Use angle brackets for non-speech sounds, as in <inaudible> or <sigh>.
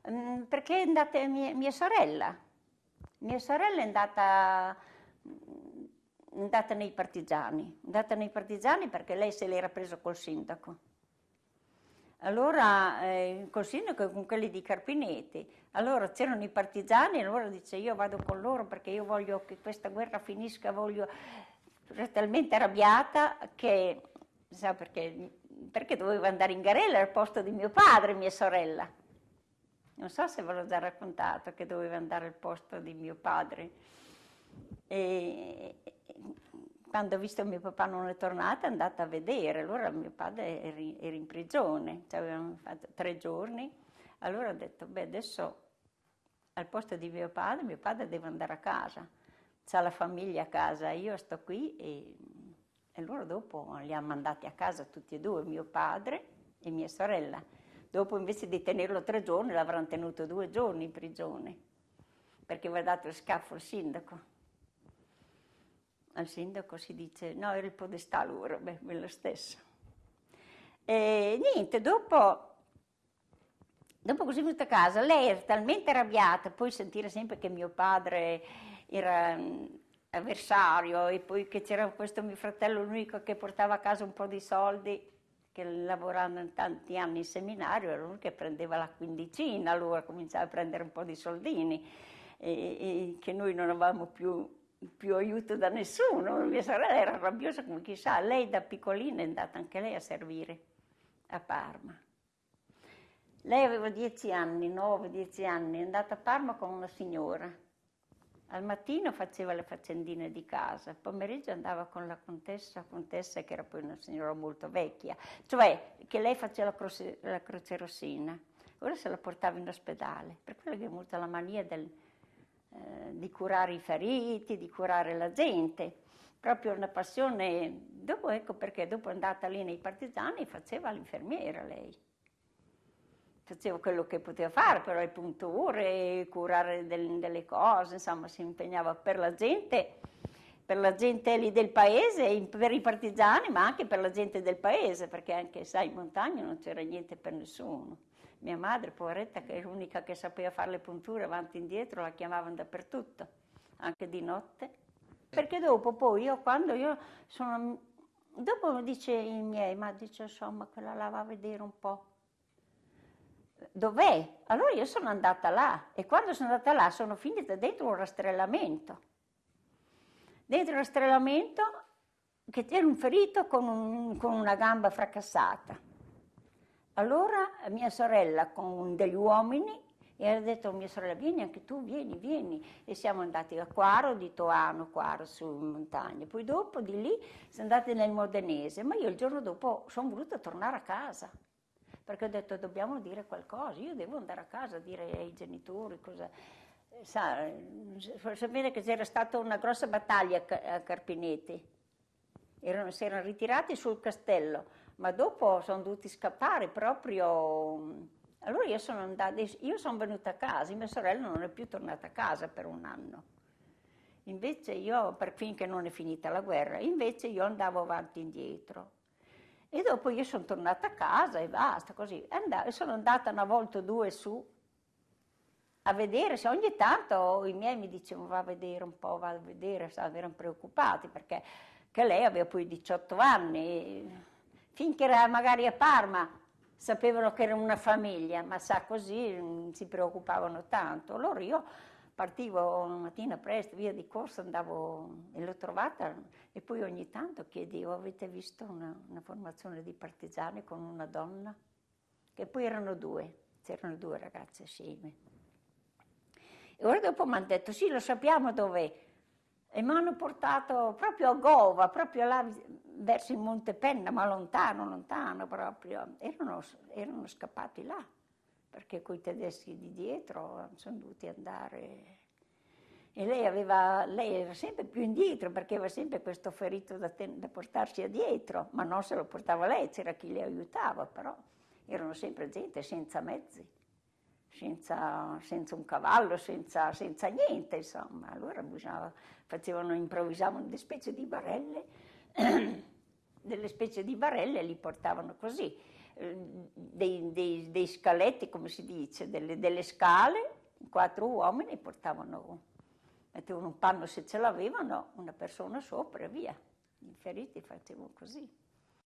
Perché è andata mia, mia sorella. Mia sorella è andata, è andata nei partigiani, è andata nei partigiani perché lei se l'era preso col sindaco. Allora, eh, col sindaco con quelli di Carpinetti, allora c'erano i partigiani, allora dice io vado con loro perché io voglio che questa guerra finisca, voglio... Era talmente arrabbiata che, sa perché, perché doveva andare in Garella al posto di mio padre, mia sorella. Non so se ve l'ho già raccontato che doveva andare al posto di mio padre. E quando ho visto mio papà non è tornato è andata a vedere, allora mio padre era in, prigione, ci avevamo fatto tre giorni, allora ho detto, beh adesso al posto di mio padre, mio padre deve andare a casa, c'ha la famiglia a casa, io sto qui e, e loro dopo li ha mandati a casa tutti e due, mio padre e mia sorella. Dopo invece di tenerlo tre giorni l'avranno tenuto due giorni in prigione, perché aveva dato il scaffo al sindaco. Al sindaco si dice, no, era il podestà loro, beh, quello stesso. E niente, dopo, dopo così venuta a casa, lei era talmente arrabbiata, poi sentire sempre che mio padre era mm, avversario e poi che c'era questo mio fratello l'unico che portava a casa un po' di soldi, che lavorando tanti anni in seminario, era lui che prendeva la quindicina, allora cominciava a prendere un po' di soldini, e, e che noi non avevamo più, più, aiuto da nessuno. Mia sorella era rabbiosa come chissà, lei da piccolina è andata anche lei a servire a Parma. Lei aveva dieci anni, nove, dieci anni, è andata a Parma con una signora al mattino faceva le faccendine di casa, al pomeriggio andava con la contessa, contessa che era poi una signora molto vecchia, cioè che lei faceva la croce, la croce rossina, ora se la portava in ospedale, per quello che è molto la mania del, eh, di curare i feriti, di curare la gente, proprio una passione, dopo ecco perché dopo è andata lì nei partigiani faceva l'infermiera lei faceva quello che poteva fare, però le punture, curare del, delle cose, insomma si impegnava per la gente, per la gente lì del paese, per i partigiani, ma anche per la gente del paese, perché anche, sai, in montagna non c'era niente per nessuno. Mia madre, poveretta, che è l'unica che sapeva fare le punture avanti e indietro, la chiamavano dappertutto, anche di notte. Perché dopo, poi, io quando io sono... Dopo dice i miei, ma dice insomma, quella la va a vedere un po' dov'è? Allora io sono andata là e quando sono andata là sono finita dentro un rastrellamento. Dentro il rastrellamento che c'era un ferito con, un, con una gamba fracassata. Allora mia sorella con degli uomini e ha detto a mia sorella vieni anche tu, vieni, vieni. E siamo andati a Quaro, di Toano, Quaro su montagna. Poi dopo di lì siamo andati nel Modenese, ma io il giorno dopo sono voluta tornare a casa perché ho detto dobbiamo dire qualcosa, io devo andare a casa a dire ai genitori cosa... Sa, sapete che c'era stata una grossa battaglia a Carpinetti, erano, si erano ritirati sul castello, ma dopo sono dovuti scappare proprio... Allora io sono, andata, io sono venuta a casa, mia sorella non è più tornata a casa per un anno. Invece io, per finché non è finita la guerra, invece io andavo avanti e indietro. E dopo io sono tornata a casa e basta, così. E sono andata una volta o due su a vedere, se ogni tanto i miei mi dicevano va a vedere un po', va a vedere, erano preoccupati perché lei aveva poi 18 anni, finché era magari a Parma sapevano che era una famiglia, ma sa così non si preoccupavano tanto. Allora io partivo una mattina presto, via di corsa, andavo e l'ho trovata e poi ogni tanto chiedevo, avete visto una, una formazione di partigiani con una donna? Che poi erano due, c'erano due ragazze assieme. E ora dopo mi hanno detto, sì, lo sappiamo dov'è. E mi hanno portato proprio a Gova, proprio là verso il Monte Penna, ma lontano, lontano proprio. Erano, erano scappati là perché con i tedeschi di dietro sono dovuti andare. E lei, aveva, lei era sempre più indietro perché aveva sempre questo ferito da, ten, da portarsi addietro, ma non se lo portava lei, c'era chi le aiutava, però erano sempre gente senza mezzi, senza, senza un cavallo, senza, senza, niente, insomma. Allora bisognava, facevano, improvvisavano delle specie di barelle, <clears throat> delle specie di barelle e li portavano così. Dei, dei, dei, scaletti, come si dice, delle, delle scale, quattro uomini portavano, mettevano un panno se ce l'avevano, una persona sopra e via. I feriti facevano così.